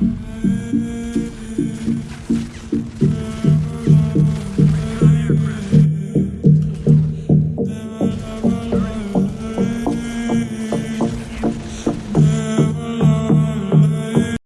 hmm